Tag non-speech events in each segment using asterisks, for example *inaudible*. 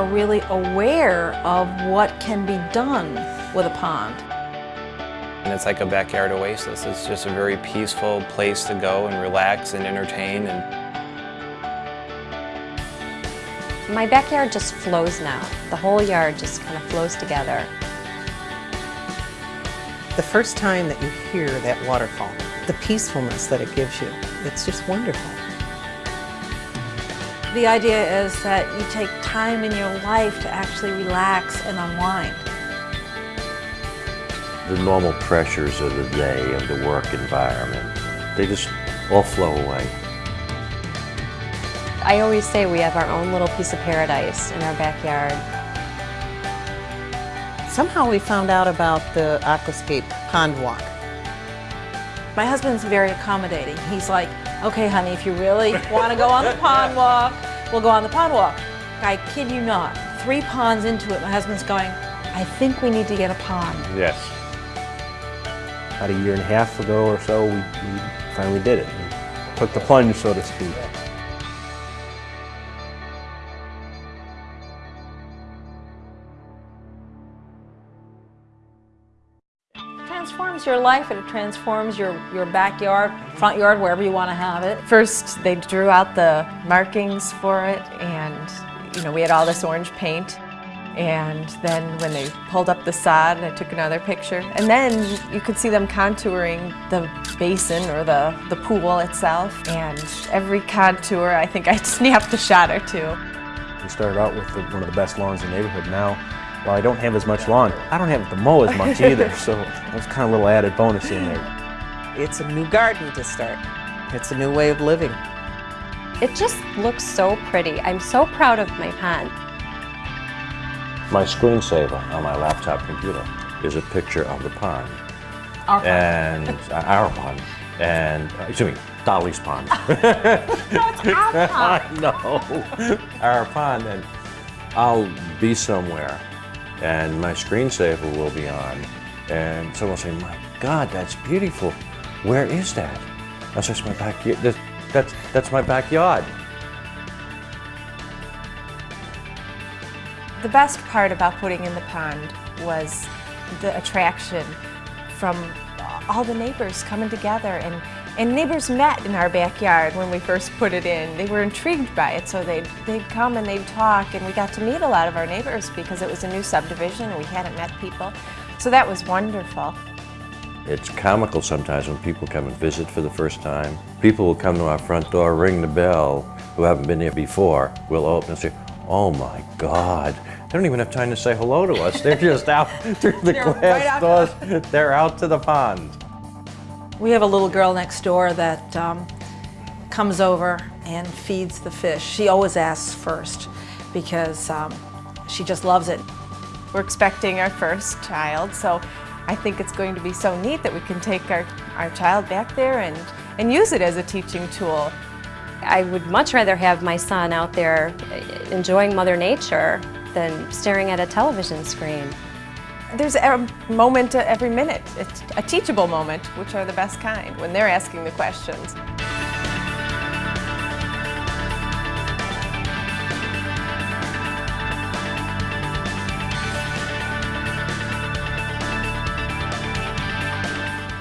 think people are really aware of what can be done with a pond. And it's like a backyard oasis. It's just a very peaceful place to go and relax and entertain. And My backyard just flows now. The whole yard just kind of flows together. The first time that you hear that waterfall, the peacefulness that it gives you, it's just wonderful. The idea is that you take time in your life to actually relax and unwind. The normal pressures of the day, of the work environment, they just all flow away. I always say we have our own little piece of paradise in our backyard. Somehow we found out about the Aquascape Pond Walk. My husband's very accommodating. He's like, okay, honey, if you really want to go on the pond *laughs* walk, we'll go on the pond walk. I kid you not, three ponds into it, my husband's going, I think we need to get a pond. Yes. About a year and a half ago or so, we, we finally did it. We took the plunge, so to speak. Transforms your life and it transforms your, your backyard, front yard, wherever you want to have it. First, they drew out the markings for it and, you know, we had all this orange paint. And then when they pulled up the sod, I took another picture. And then you could see them contouring the basin or the, the pool itself. And every contour, I think I *laughs* snapped a shot or two. We started out with the, one of the best lawns in the neighborhood. Now, while I don't have as much lawn, I don't have to mow as much *laughs* either, so that's kind of a little added bonus in there. It's a new garden to start. It's a new way of living. It just looks so pretty. I'm so proud of my pond. My screensaver on my laptop computer is a picture of the pond. Our pond. And uh, our pond. And, uh, excuse me, Dolly's pond. *laughs* No, it's our *laughs* pond. I know. Our pond, and I'll be somewhere, and my screensaver will be on, and someone will say, "My God, that's beautiful. Where is that?" "That's my backyard. That's, that's that's my backyard." The best part about putting in the pond was the attraction from all the neighbors coming together and, and neighbors met in our backyard when we first put it in. They were intrigued by it so they'd, they'd come and they'd talk and we got to meet a lot of our neighbors because it was a new subdivision and we hadn't met people. So that was wonderful. It's comical sometimes when people come and visit for the first time. People will come to our front door, ring the bell, who haven't been here before. We'll open and say, oh my God. They don't even have time to say hello to us. They're just out *laughs* through the They're glass right doors. They're out to the pond. We have a little girl next door that um, comes over and feeds the fish. She always asks first because um, she just loves it. We're expecting our first child, so I think it's going to be so neat that we can take our, our child back there and, and use it as a teaching tool. I would much rather have my son out there enjoying Mother Nature than staring at a television screen. There's a moment uh, every minute, it's a teachable moment, which are the best kind, when they're asking the questions.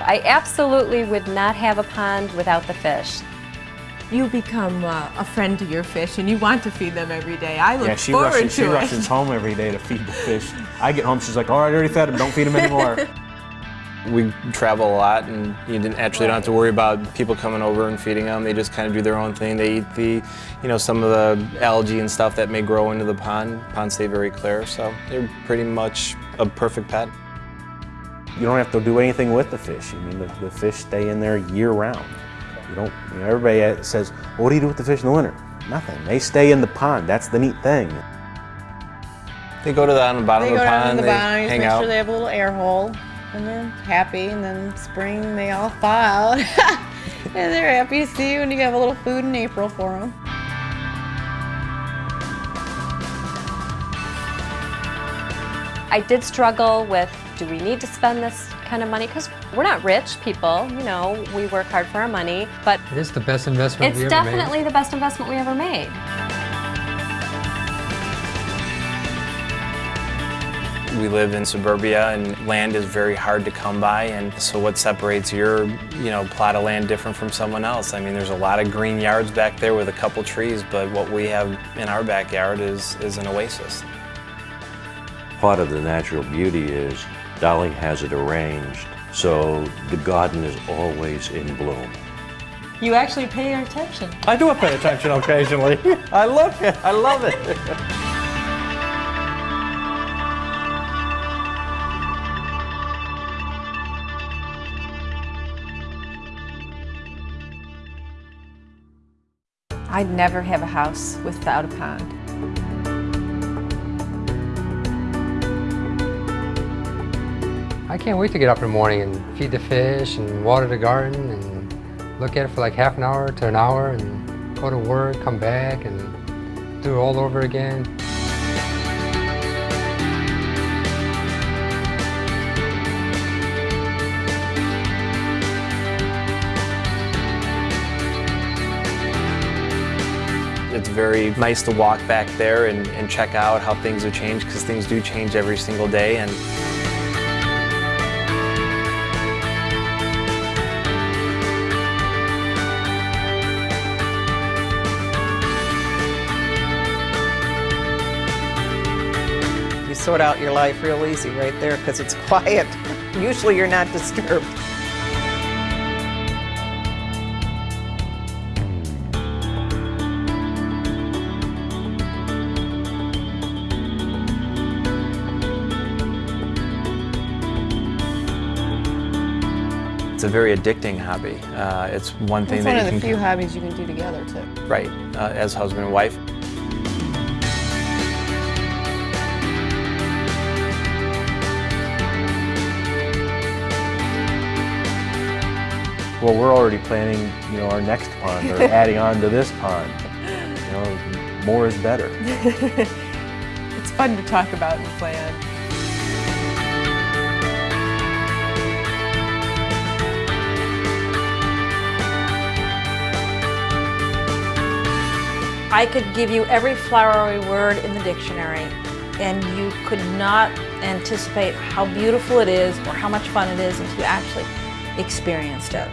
I absolutely would not have a pond without the fish. You become uh, a friend to your fish and you want to feed them every day. I look Yeah, she forward rushes, to she it. rushes home every day to feed the fish. I get home, she's like, all right, I already fed them, don't feed them anymore. *laughs* we travel a lot and you didn't, actually don't have to worry about people coming over and feeding them. They just kind of do their own thing. They eat the, you know, some of the algae and stuff that may grow into the pond. Ponds stay very clear, so they're pretty much a perfect pet. You don't have to do anything with the fish. I mean, the, the fish stay in there year round. You don't, you know, everybody says, well, what do you do with the fish in the winter? Nothing. They stay in the pond. That's the neat thing. They go to the, on the bottom They of the down in pond, the they bottom, just hang make out. sure they have a little air hole, and they're happy. And then spring, they all thaw out, *laughs* and they're happy to see you, and you have a little food in April for them. I did struggle with, do we need to spend this kind of money because we're not rich people. You know, we work hard for our money, but it is the best investment. It's definitely made. the best investment we ever made. We live in suburbia and land is very hard to come by and so what separates your, you know, plot of land different from someone else? I mean, there's a lot of green yards back there with a couple trees, but what we have in our backyard is, is an oasis. Part of the natural beauty is Dolly has it arranged so the garden is always in bloom. You actually pay attention. I do pay attention occasionally. I love it. I love it. I'd never have a house without a pond. I can't wait to get up in the morning and feed the fish and water the garden and look at it for like half an hour to an hour and go to work, come back and do it all over again. It's very nice to walk back there and, and check out how things have changed because things do change every single day and sort out your life real easy right there because it's *laughs* quiet. Usually you're not disturbed. it's a very addicting hobby. Uh, it's one thing It's that one you of the few hobbies you can do together too. right uh, as husband and wife. Well, we're already planning, you know, our next pond or *laughs* adding on to this pond. You know, more is better. *laughs* It's fun to talk about and plan. I could give you every flowery word in the dictionary and you could not anticipate how beautiful it is or how much fun it is until you actually experienced it.